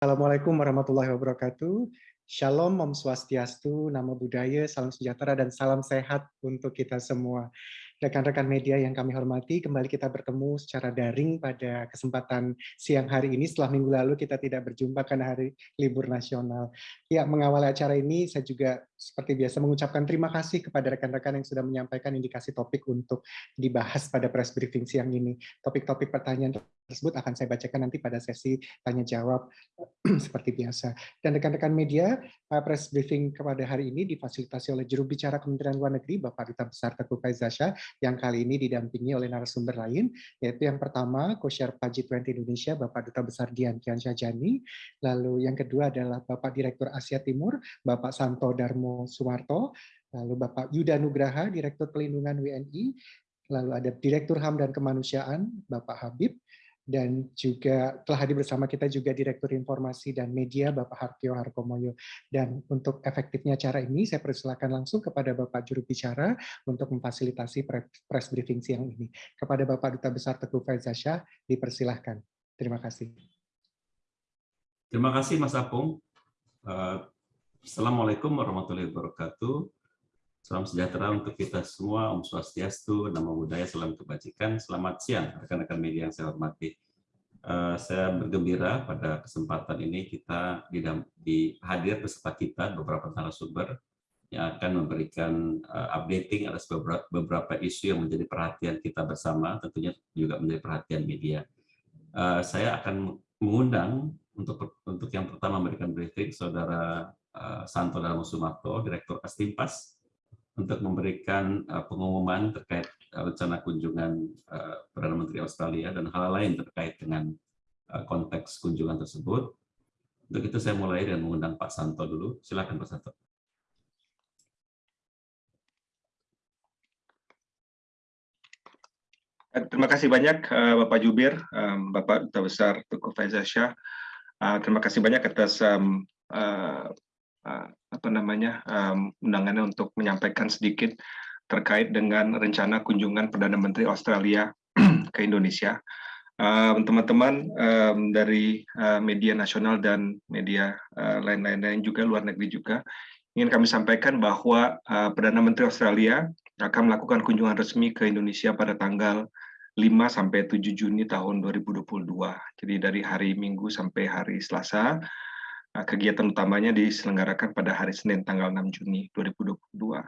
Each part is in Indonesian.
Assalamualaikum warahmatullahi wabarakatuh. Shalom, Om Swastiastu, Namo Buddhaya, Salam Sejahtera, dan salam sehat untuk kita semua. Rekan-rekan media yang kami hormati, kembali kita bertemu secara daring pada kesempatan siang hari ini. Setelah minggu lalu kita tidak berjumpa karena hari libur nasional. Ya, mengawali acara ini, saya juga seperti biasa mengucapkan terima kasih kepada rekan-rekan yang sudah menyampaikan indikasi topik untuk dibahas pada press briefing siang ini. Topik-topik pertanyaan tersebut akan saya bacakan nanti pada sesi tanya jawab seperti biasa. Dan rekan-rekan media, eh, press briefing kepada hari ini difasilitasi oleh juru bicara Kementerian Luar Negeri, Bapak Duta Besar Teguh Faizasya, yang kali ini didampingi oleh narasumber lain, yaitu yang pertama, Co-Chair G20 Indonesia, Bapak Duta Besar Dian Kian Syajani, lalu yang kedua adalah Bapak Direktur Asia Timur, Bapak Santo Darmo Sumarto, lalu Bapak Yuda Nugraha, Direktur Pelindungan WNI, lalu ada Direktur HAM dan Kemanusiaan, Bapak Habib, dan juga telah hadir bersama kita juga Direktur Informasi dan Media Bapak Hartio Harkomoyo. Dan untuk efektifnya cara ini, saya persilakan langsung kepada Bapak Juru Bicara untuk memfasilitasi press briefing siang ini. Kepada Bapak Duta Besar Teguh Faizasya, dipersilahkan. Terima kasih. Terima kasih Mas Apung. Eh, Assalamualaikum warahmatullahi wabarakatuh. Salam sejahtera untuk kita semua, Om Swastiastu, Nama Budaya, Salam Kebajikan. Selamat siang, rekan-rekan media yang saya hormati. Uh, saya bergembira pada kesempatan ini kita di, hadir beserta kita beberapa narasumber yang akan memberikan uh, updating atas beberapa, beberapa isu yang menjadi perhatian kita bersama, tentunya juga menjadi perhatian media. Uh, saya akan mengundang untuk untuk yang pertama memberikan briefing saudara Santo Darmo Sumarto, Direktur Astimpas, untuk memberikan uh, pengumuman terkait uh, rencana kunjungan uh, Perdana Menteri Australia dan hal lain terkait dengan konteks kunjungan tersebut. Untuk itu saya mulai dengan mengundang Pak Santo dulu. Silakan Pak Santo. Terima kasih banyak Bapak Jubir, Bapak Duta Besar Tuku Faizah. Terima kasih banyak atas apa namanya um, undangannya untuk menyampaikan sedikit terkait dengan rencana kunjungan Perdana Menteri Australia ke Indonesia. Teman-teman um, um, dari media nasional dan media lain-lain juga luar negeri juga ingin kami sampaikan bahwa Perdana Menteri Australia akan melakukan kunjungan resmi ke Indonesia pada tanggal 5 sampai 7 Juni tahun 2022. Jadi dari hari Minggu sampai hari Selasa kegiatan utamanya diselenggarakan pada hari Senin tanggal 6 Juni 2022.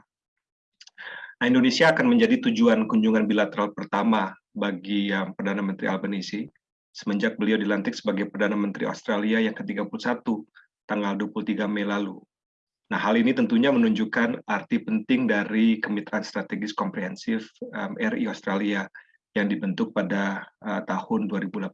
Nah, Indonesia akan menjadi tujuan kunjungan bilateral pertama bagi yang Perdana Menteri Albanese semenjak beliau dilantik sebagai Perdana Menteri Australia yang ke-31 tanggal 23 Mei lalu. Nah, hal ini tentunya menunjukkan arti penting dari kemitraan strategis komprehensif um, RI Australia yang dibentuk pada uh, tahun 2018.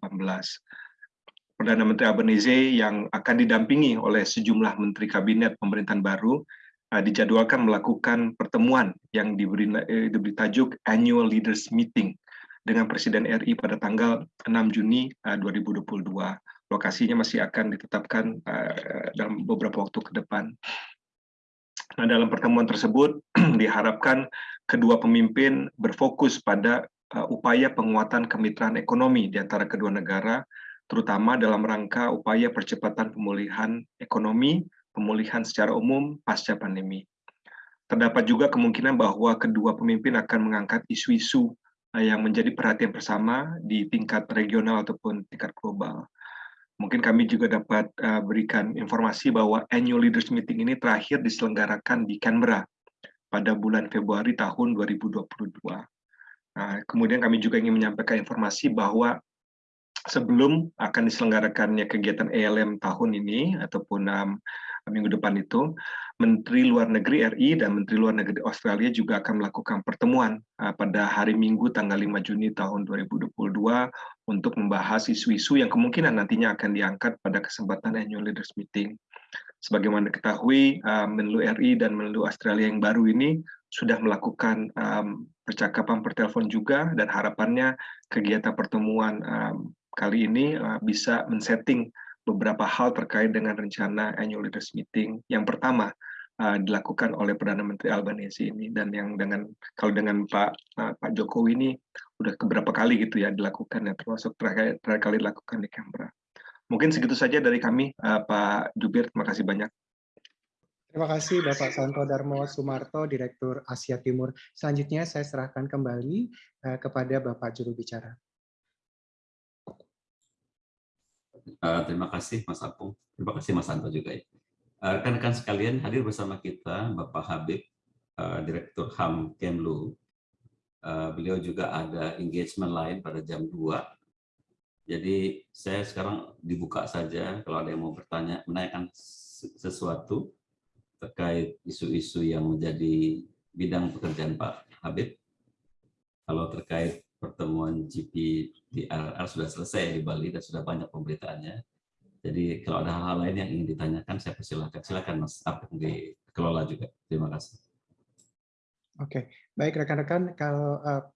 Perdana Menteri Albanese yang akan didampingi oleh sejumlah menteri kabinet pemerintahan baru uh, dijadwalkan melakukan pertemuan yang diberi, eh, diberi tajuk Annual Leaders Meeting dengan Presiden RI pada tanggal 6 Juni uh, 2022. Lokasinya masih akan ditetapkan uh, dalam beberapa waktu ke depan. Nah, dalam pertemuan tersebut diharapkan kedua pemimpin berfokus pada uh, upaya penguatan kemitraan ekonomi di antara kedua negara terutama dalam rangka upaya percepatan pemulihan ekonomi, pemulihan secara umum pasca pandemi. Terdapat juga kemungkinan bahwa kedua pemimpin akan mengangkat isu-isu eh, yang menjadi perhatian bersama di tingkat regional ataupun tingkat global. Mungkin kami juga dapat uh, berikan informasi bahwa annual leaders meeting ini terakhir diselenggarakan di Canberra pada bulan Februari tahun 2022. Nah, kemudian kami juga ingin menyampaikan informasi bahwa sebelum akan diselenggarakannya kegiatan ELM tahun ini ataupun um, minggu depan itu, Menteri Luar Negeri RI dan Menteri Luar Negeri Australia juga akan melakukan pertemuan uh, pada hari Minggu tanggal 5 Juni tahun 2022 untuk membahas isu-isu yang kemungkinan nantinya akan diangkat pada kesempatan Annual Leaders Meeting. Sebagaimana diketahui, uh, Menlu RI dan Menlu Australia yang baru ini sudah melakukan um, percakapan per telepon juga dan harapannya kegiatan pertemuan um, kali ini uh, bisa men-setting beberapa hal terkait dengan rencana annual leaders meeting. Yang pertama uh, dilakukan oleh Perdana Menteri Albanese ini dan yang dengan kalau dengan Pak uh, Pak Jokowi ini udah beberapa kali gitu ya dilakukan ya termasuk terakhir, terakhir kali dilakukan di Canberra. Mungkin segitu saja dari kami, Pak Jubir. Terima kasih banyak. Terima kasih Bapak Santo Darmo Sumarto, Direktur Asia Timur. Selanjutnya saya serahkan kembali kepada Bapak Juru Bicara. Uh, terima kasih Mas Apung. Terima kasih Mas Santo juga ya. Rekan-rekan uh, sekalian hadir bersama kita Bapak Habib, uh, Direktur HAM Kemlu. Beliau juga ada engagement lain pada jam 2 jadi saya sekarang dibuka saja kalau ada yang mau bertanya, menanyakan sesuatu terkait isu-isu yang menjadi bidang pekerjaan Pak Habib. Kalau terkait pertemuan GPDRR sudah selesai di Bali dan sudah banyak pemberitaannya. Jadi kalau ada hal-hal lain yang ingin ditanyakan, saya persilakan. Silakan Mas Apung dikelola juga. Terima kasih. Oke, baik rekan-rekan, kalau uh,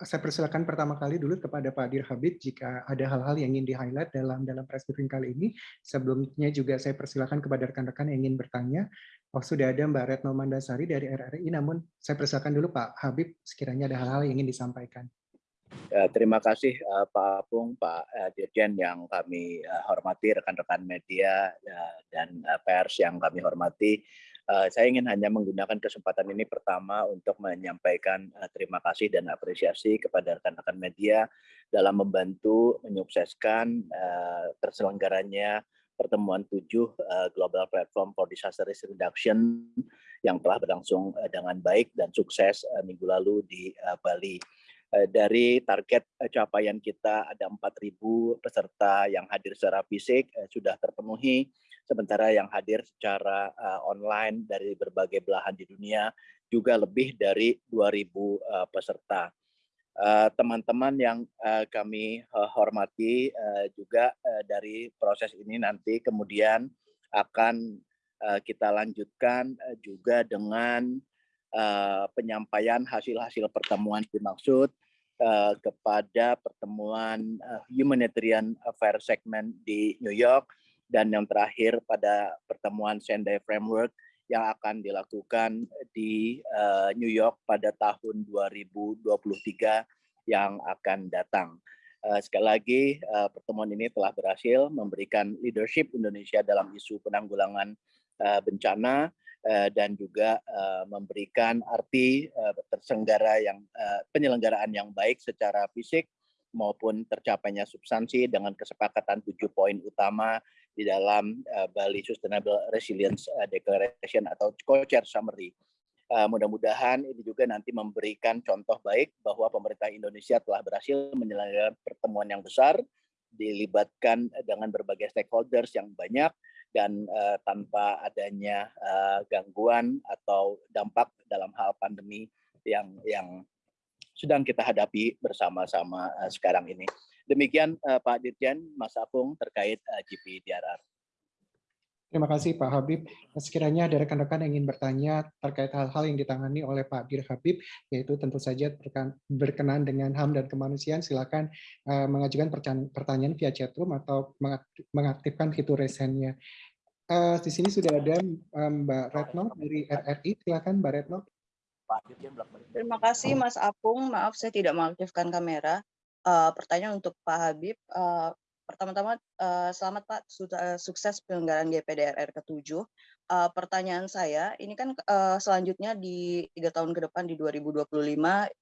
saya persilakan pertama kali dulu kepada Pak Dir Habib jika ada hal-hal yang ingin di-highlight dalam dalam press briefing kali ini. Sebelumnya juga saya persilakan kepada rekan-rekan yang ingin bertanya. Oh, sudah ada Mbak Retno Mandasari dari RRI, namun saya persilakan dulu Pak Habib sekiranya ada hal-hal yang ingin disampaikan. Ya, terima kasih uh, Pak Apung, Pak uh, Dirjen yang kami uh, hormati, rekan-rekan media uh, dan uh, pers yang kami hormati. Uh, saya ingin hanya menggunakan kesempatan ini pertama untuk menyampaikan uh, terima kasih dan apresiasi kepada rekan-rekan media dalam membantu menyukseskan uh, terselenggaranya pertemuan tujuh uh, Global Platform for Disaster Risk Reduction yang telah berlangsung uh, dengan baik dan sukses uh, minggu lalu di uh, Bali dari target capaian kita ada 4.000 peserta yang hadir secara fisik sudah terpenuhi sementara yang hadir secara online dari berbagai belahan di dunia juga lebih dari 2.000 uh, peserta. Teman-teman yang kami hormati juga dari proses ini nanti kemudian akan kita lanjutkan juga dengan penyampaian hasil-hasil pertemuan dimaksud uh, kepada pertemuan uh, humanitarian affairs segment di New York dan yang terakhir pada pertemuan Sendai Framework yang akan dilakukan di uh, New York pada tahun 2023 yang akan datang. Uh, sekali lagi, uh, pertemuan ini telah berhasil memberikan leadership Indonesia dalam isu penanggulangan uh, bencana dan juga uh, memberikan arti uh, tersenggara yang penyelenggaraan yang baik secara fisik maupun tercapainya substansi dengan kesepakatan tujuh poin utama di dalam Bali Sustainable Resilience Declaration atau co-chair summary. Mudah-mudahan ini juga nanti memberikan contoh baik bahwa pemerintah Indonesia telah berhasil menyelenggarakan pertemuan yang besar, dilibatkan dengan berbagai stakeholders yang banyak dan uh, tanpa adanya uh, gangguan atau dampak dalam hal pandemi yang yang sedang kita hadapi bersama-sama uh, sekarang ini. Demikian uh, Pak Dirjen, Mas Apung terkait uh, eh, GPDRR. Terima kasih Pak Habib. Sekiranya ada rekan-rekan yang ingin bertanya terkait hal-hal yang ditangani oleh Pak Dir Habib, yaitu tentu saja berkenan dengan HAM dan kemanusiaan, silakan uh, mengajukan pertanyaan via chatroom atau mengaktifkan fitur resennya. Uh, di sini sudah ada Mbak Retno dari RRI, silakan Mbak Retno. Terima kasih Mas Apung, maaf saya tidak mengaktifkan kamera uh, pertanyaan untuk Pak Habib. Uh, Pertama-tama, uh, selamat Pak, sudah sukses penyelenggaraan GPDRR ke-7. Uh, pertanyaan saya, ini kan uh, selanjutnya di tiga tahun ke depan di 2025,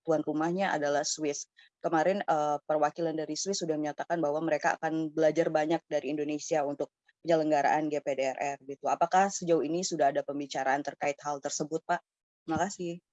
tuan rumahnya adalah Swiss. Kemarin uh, perwakilan dari Swiss sudah menyatakan bahwa mereka akan belajar banyak dari Indonesia untuk penyelenggaraan GPDRR. Gitu. Apakah sejauh ini sudah ada pembicaraan terkait hal tersebut, Pak? Terima kasih.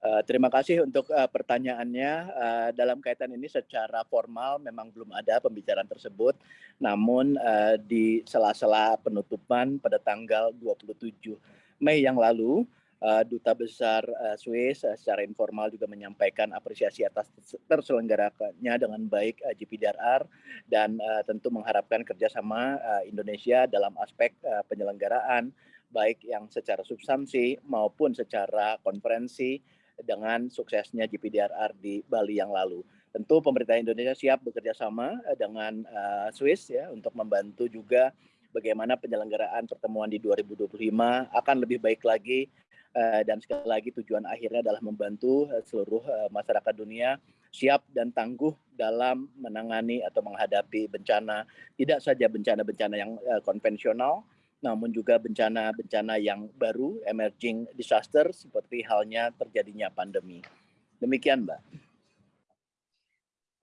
Uh, terima kasih untuk uh, pertanyaannya. Uh, dalam kaitan ini secara formal memang belum ada pembicaraan tersebut, namun di sela-sela penutupan pada tanggal 27 Mei yang lalu, Duta Besar uh, Swiss secara informal juga menyampaikan apresiasi atas terselenggaranya dengan baik uh, GPDRR dan tentu mengharapkan kerjasama uh, Indonesia dalam aspek penyelenggaraan baik yang secara substansi maupun secara konferensi dengan suksesnya GPDRR di Bali yang lalu. Tentu pemerintah Indonesia siap bekerja sama eh, dengan uh, Swiss ya untuk membantu juga bagaimana penyelenggaraan pertemuan di 2025 akan lebih baik lagi uh, dan sekali lagi tujuan akhirnya adalah membantu uh, seluruh uh, masyarakat dunia siap dan tangguh dalam menangani atau menghadapi bencana tidak saja bencana-bencana yang konvensional namun juga bencana-bencana yang baru emerging disaster seperti halnya terjadinya pandemi. Demikian, Mbak.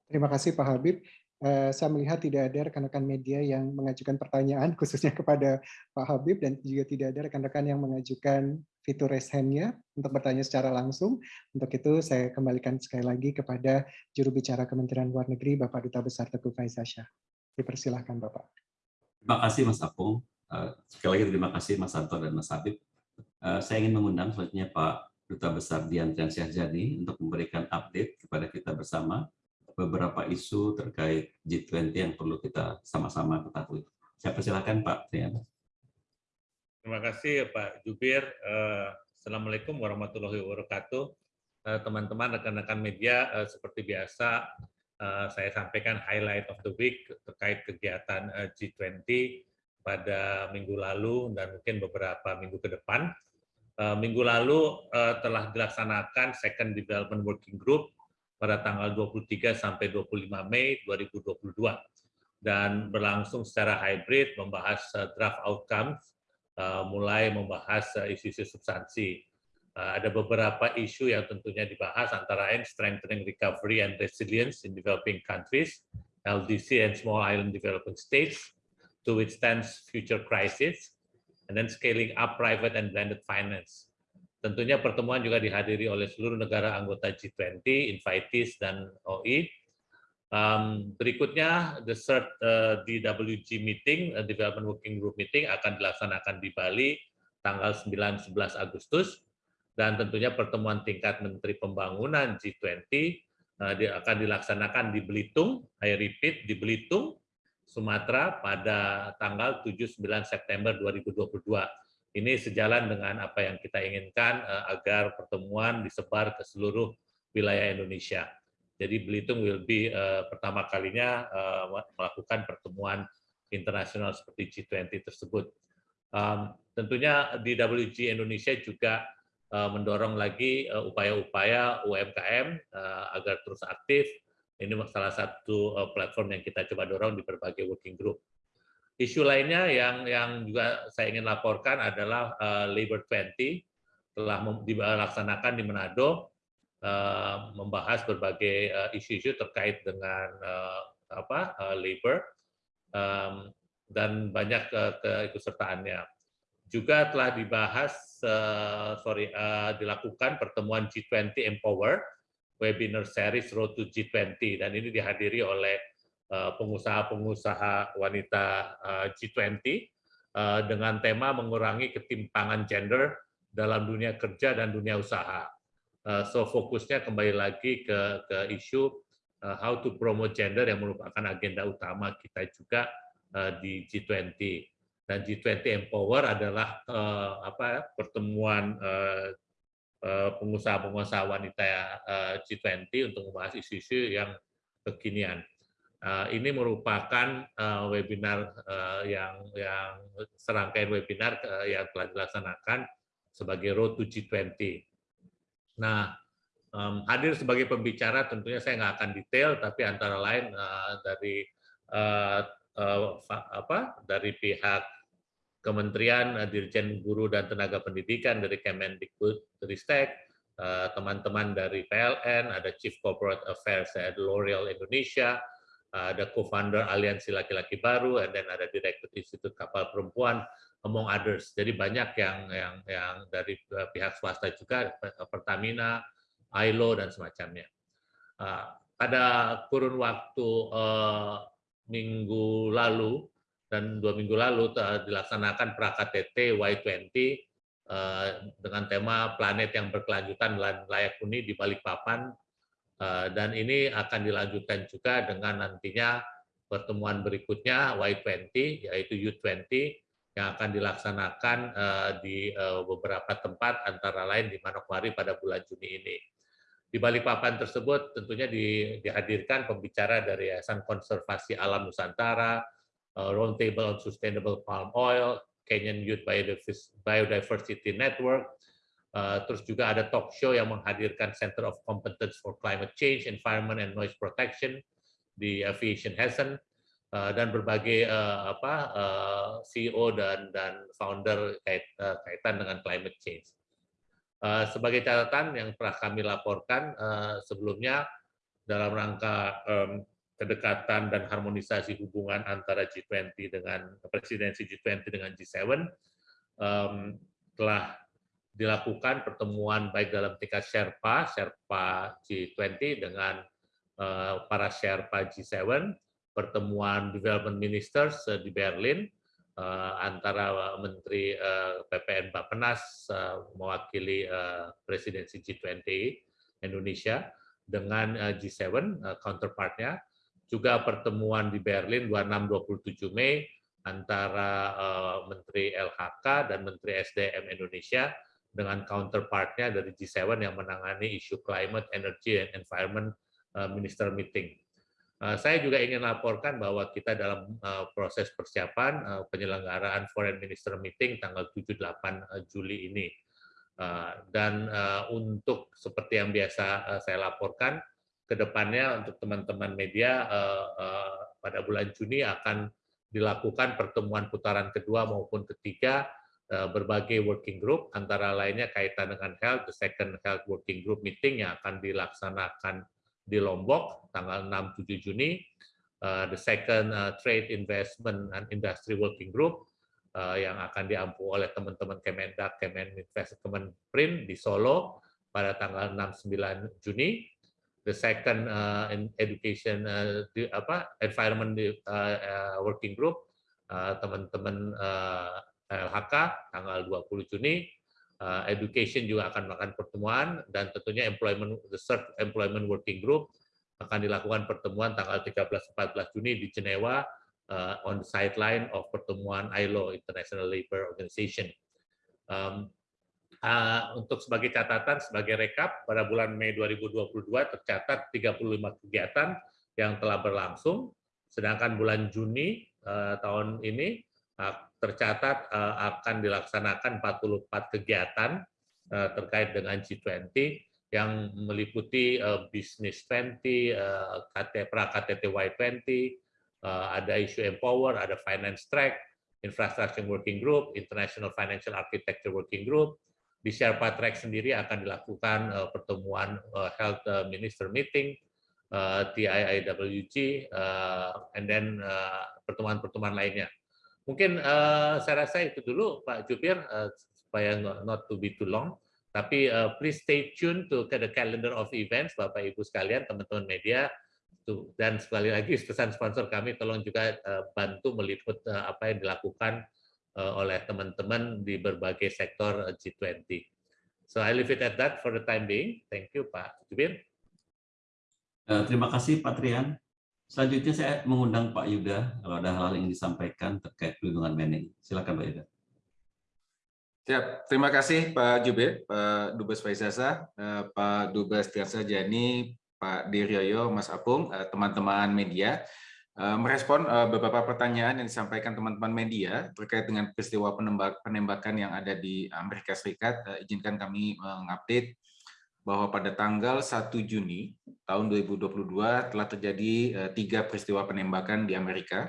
Terima kasih Pak Habib. Uh, saya melihat tidak ada rekan-rekan media yang mengajukan pertanyaan khususnya kepada Pak Habib dan juga tidak ada rekan-rekan yang mengajukan fitur raise hand-nya untuk bertanya secara langsung. Untuk itu saya kembalikan sekali lagi kepada juru bicara Kementerian Luar Negeri Bapak Duta Besar Teguh Faizasyah. Dipersilahkan Bapak. Terima kasih Mas Apung. Uh, sekali lagi terima kasih Mas Anto dan Mas Habib. Uh, saya ingin mengundang selanjutnya Pak Duta Besar Dian Triansyah Jadi untuk memberikan update kepada kita bersama beberapa isu terkait G20 yang perlu kita sama-sama ketahui. Saya persilahkan Pak Triana. Terima kasih Pak Jubir. Eh, Assalamualaikum warahmatullahi wabarakatuh. Eh, teman-teman, rekan-rekan media, eh, seperti biasa, saya sampaikan highlight of the week terkait kegiatan G20 pada minggu lalu dan mungkin beberapa minggu ke depan. Minggu lalu telah dilaksanakan Second Development Working Group pada tanggal 23 sampai 25 Mei 2022 dan berlangsung secara hybrid membahas uh, draft outcomes mulai membahas isu-isu substansi. Ada beberapa isu yang tentunya dibahas antara lain strengthening recovery and resilience in developing countries, LDC and small island developing states to withstand future crisis, and then scaling up private and blended finance. Tentunya pertemuan juga dihadiri oleh seluruh negara anggota G20, invitees, dan OI. Um, berikutnya, the third uh, DWG meeting, uh, Development Working Group meeting, akan dilaksanakan di Bali tanggal 9-11 Agustus. Dan tentunya pertemuan tingkat Menteri Pembangunan G20 uh, akan dilaksanakan di Belitung, I repeat, di Belitung, Sumatera pada tanggal 7-9 September 2022 ini sejalan dengan apa yang kita inginkan eh, agar pertemuan disebar ke seluruh wilayah Indonesia. Jadi Belitung will be uh, pertama kalinya uh, melakukan pertemuan internasional seperti G20 tersebut. Um, tentunya di WG Indonesia juga uh, mendorong lagi upaya-upaya uh, UMKM uh, agar terus aktif. Ini salah satu uh, platform yang kita coba dorong di berbagai working group. Isu lainnya yang yang juga saya ingin laporkan adalah uh, Labor 20 telah dilaksanakan di Manado uh, membahas berbagai isu-isu uh, terkait dengan uh, apa uh, labor dan banyak ke keikutsertaannya. Juga telah dibahas uh, sorry uh, dilakukan pertemuan G20 Empower webinar series Road to G20 dan ini dihadiri oleh Eh, pengusaha-pengusaha wanita eh, G20 eh, dengan tema mengurangi ketimpangan gender dalam dunia kerja dan dunia usaha. So fokusnya kembali lagi ke, ke isu how to promote gender yang merupakan agenda utama kita juga di G20 dan G20 Empower adalah apa pertemuan pengusaha-pengusaha wanita G20 untuk membahas isu-isu yang kekinian. Uh, ini merupakan webinar yang yang serangkaian webinar yang telah dilaksanakan sebagai Road to G20. Nah, hadir sebagai pembicara tentunya saya nggak akan detail, tapi antara lain dari apa dari pihak Kementerian uh, Dirjen Guru dan Tenaga Pendidikan dari Kemendikbud Ristek, teman-teman dari PLN, ada Chief Corporate Affairs dari L'Oreal Indonesia, ada co-founder Aliansi Laki-Laki Baru, dan ada Direktur Institut Kapal Perempuan, among others. Jadi banyak yang yang yang dari eh, pihak swasta juga, Pertamina, ILO dan semacamnya. Eh, pada kurun waktu minggu lalu dan dua minggu lalu dilaksanakan PraKTT Y20 dengan tema planet yang berkelanjutan layak huni di Balikpapan Eh, dan ini akan dilanjutkan juga dengan nantinya pertemuan berikutnya Y20 yaitu U20 yang akan dilaksanakan eh, di eh, beberapa tempat antara lain di Manokwari pada bulan Juni ini. Di Balikpapan tersebut tentunya dihadirkan pembicara dari Yayasan Konservasi Alam Nusantara, Roundtable on Sustainable Palm Oil, Kenyan Youth Biodiversity Network, Uh, terus juga ada talk show yang menghadirkan Center of Competence for Climate Change, Environment and Noise Protection di Aviation Hessen uh, dan berbagai uh, apa uh, CEO dan dan founder kait, uh, kaitan dengan climate change. Uh, sebagai catatan yang telah kami laporkan uh, sebelumnya dalam rangka um, kedekatan dan harmonisasi hubungan antara G20 dengan presidensi G20 dengan G7 um, telah dilakukan pertemuan baik dalam tingkat Sherpa, Sherpa G20 dengan uh, para Sherpa G7, pertemuan Development Ministers uh, di Berlin uh, antara Menteri uh, PPN Bapenas uh, mewakili uh, presidensi G20 Indonesia dengan uh, G7 uh, counterpartnya, juga pertemuan di Berlin 26-27 Mei antara uh, Menteri LHK dan Menteri SDM Indonesia dengan counterpartnya dari G7 yang menangani isu climate, energy, and environment uh, minister meeting. Uh, saya juga ingin laporkan bahwa kita dalam proses persiapan penyelenggaraan foreign minister meeting tanggal 7-8 Juli ini. Dan untuk seperti yang biasa saya laporkan, ke depannya untuk teman-teman media pada bulan Juni akan dilakukan pertemuan putaran kedua maupun ketiga Eh, berbagai working group, antara lainnya kaitan dengan health, the second health working group meeting yang akan dilaksanakan di Lombok tanggal 6-7 Juni, uh, the second uh, trade investment and industry working group uh, yang akan diampu oleh teman-teman Kemendak, Kemeninvest, Kemenprin di Solo pada tanggal 6-9 Juni, the second uh, education uh, di, apa environment uh, uh, working group teman-teman uh, LHK tanggal 20 Juni, uh, Education juga akan melakukan pertemuan dan tentunya Employment the Third Employment Working Group akan dilakukan pertemuan tanggal 13-14 Juni di Jenewa uh, on the sideline of pertemuan ILO International Labour Organization. Um, uh, untuk sebagai catatan, sebagai rekap, pada bulan Mei 2022 tercatat 35 kegiatan yang telah berlangsung, sedangkan bulan Juni uh, tahun ini tercatat eh, akan dilaksanakan 44 kegiatan eh, terkait dengan G20 yang meliputi uh, Business 20, uh, pra KTT Y20, uh, ada isu Empower, ada Finance Track, Infrastructure Working Group, International Financial Architecture Working Group. Di Sherpa Track sendiri akan dilakukan uh, pertemuan uh, Health Minister Meeting, uh, TIIWG, uh, and then pertemuan-pertemuan uh, lainnya. Mungkin uh, saya rasa itu dulu Pak Jubir uh, supaya not, to be too long. Tapi uh, please stay tune to the calendar of events Bapak Ibu sekalian, teman-teman media. Dan sekali lagi pesan sponsor kami tolong juga uh, bantu meliput uh, apa yang dilakukan oleh teman-teman di berbagai sektor G20. So I leave it at that for the time being. Thank you Pak Jubir. Uh, terima kasih Pak Trian. Selanjutnya saya mengundang Pak Yuda kalau ada hal-hal yang disampaikan terkait pelindungan manning. Silakan Pak Yuda. Siap, terima kasih Pak Jubir, Pak Dubes Faizasa, eh, Pak Dubes Tiasa Jani, Pak Diryoyo, Mas Apung, eh, teman-teman media. Eh, merespon beberapa pertanyaan yang disampaikan teman-teman media terkait dengan peristiwa penembakan yang ada di Amerika Serikat, izinkan kami mengupdate bahwa pada tanggal 1 Juni tahun 2022 telah terjadi eh, tiga peristiwa penembakan di Amerika,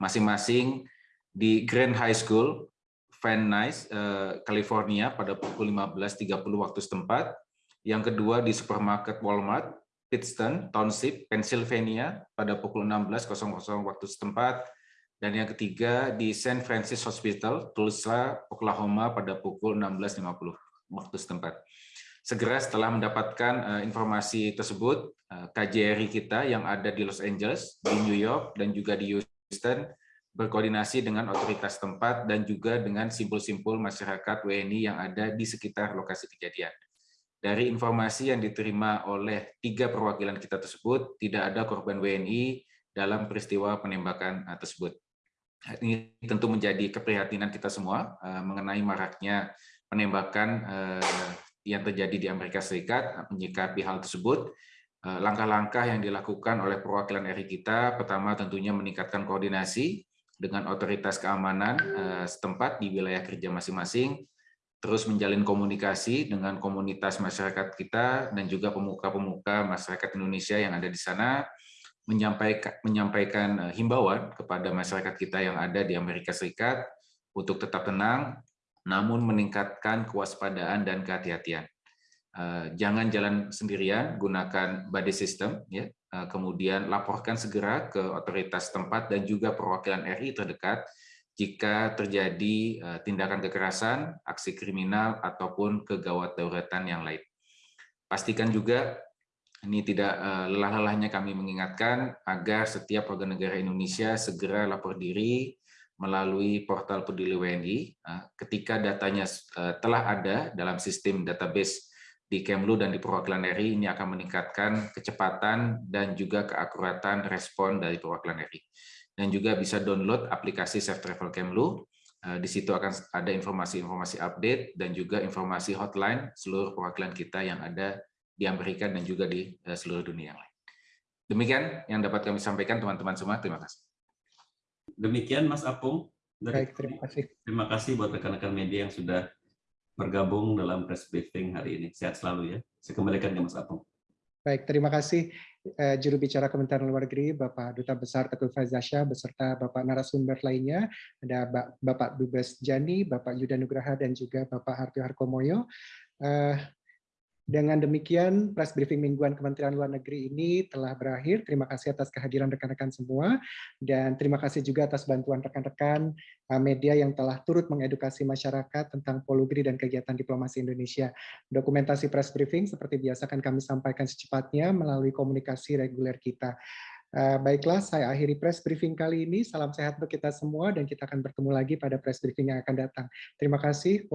masing-masing di Grand High School, Van Nuys, eh, California pada pukul 15.30 waktu setempat, yang kedua di supermarket Walmart, Pittston Township, Pennsylvania pada pukul 16.00 waktu setempat, dan yang ketiga di St. Francis Hospital, Tulsa, Oklahoma pada pukul 16.50 waktu setempat segera setelah mendapatkan uh, informasi tersebut, eh, KJRI kita yang ada di Los Angeles, di New York, dan juga di Houston berkoordinasi dengan otoritas tempat dan juga dengan simpul-simpul masyarakat WNI yang ada di sekitar lokasi kejadian. Dari informasi yang diterima oleh tiga perwakilan kita tersebut, tidak ada korban WNI dalam peristiwa penembakan eh, tersebut. Ini tentu menjadi keprihatinan kita semua mengenai maraknya penembakan yang terjadi di Amerika Serikat menyikapi hal tersebut. Eh, langkah-langkah yang dilakukan oleh perwakilan RI kita, pertama tentunya meningkatkan koordinasi dengan otoritas keamanan eh, setempat di wilayah kerja masing-masing, terus menjalin komunikasi dengan komunitas masyarakat kita dan juga pemuka-pemuka masyarakat Indonesia yang ada di sana, menyampaikan, menyampaikan eh, himbauan kepada masyarakat kita yang ada di Amerika Serikat untuk tetap tenang, namun meningkatkan kewaspadaan dan kehati-hatian. Eh, jangan jalan sendirian, gunakan body system, ya. Eh, kemudian laporkan segera ke otoritas tempat dan juga perwakilan RI terdekat jika terjadi tindakan kekerasan, aksi kriminal, ataupun kegawat dauratan yang lain. Pastikan juga ini tidak lelah-lelahnya kami mengingatkan agar setiap warga negara Indonesia segera lapor diri melalui portal Peduli WNI. Ketika datanya telah ada dalam sistem database di Kemlu dan di perwakilan RI, ini akan meningkatkan kecepatan dan juga keakuratan respon dari perwakilan RI. Dan juga bisa download aplikasi Safe Travel Kemlu. Di situ akan ada informasi-informasi update dan juga informasi hotline seluruh perwakilan kita yang ada di Amerika dan juga di seluruh dunia yang lain. Demikian yang dapat kami sampaikan teman-teman semua. Terima kasih. Demikian Mas Apung. Dari Baik, terima kasih. Terima kasih buat rekan-rekan media yang sudah bergabung dalam press briefing hari ini. Sehat selalu ya. Saya kembalikan ke Mas Apung. Baik, terima kasih eh, juru bicara Kementerian Luar Negeri, Bapak Duta Besar Teguh Faizasya, beserta Bapak narasumber lainnya, ada Bapak Dubes Jani, Bapak Yuda Nugraha, dan juga Bapak Hartio Harkomoyo. Eh, dengan demikian, press briefing mingguan Kementerian Luar Negeri ini telah berakhir. Terima kasih atas kehadiran rekan-rekan semua, dan terima kasih juga atas bantuan rekan-rekan media yang telah turut mengedukasi masyarakat tentang polugri dan kegiatan diplomasi Indonesia. Dokumentasi press briefing seperti biasa akan kami sampaikan secepatnya melalui komunikasi reguler kita. Baiklah, saya akhiri press briefing kali ini. Salam sehat untuk kita semua dan kita akan bertemu lagi pada press briefing yang akan datang. Terima kasih.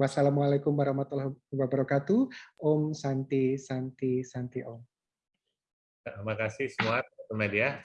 Wassalamualaikum warahmatullahi wabarakatuh. Om Santi Santi Santi Om. Terima kasih semua media.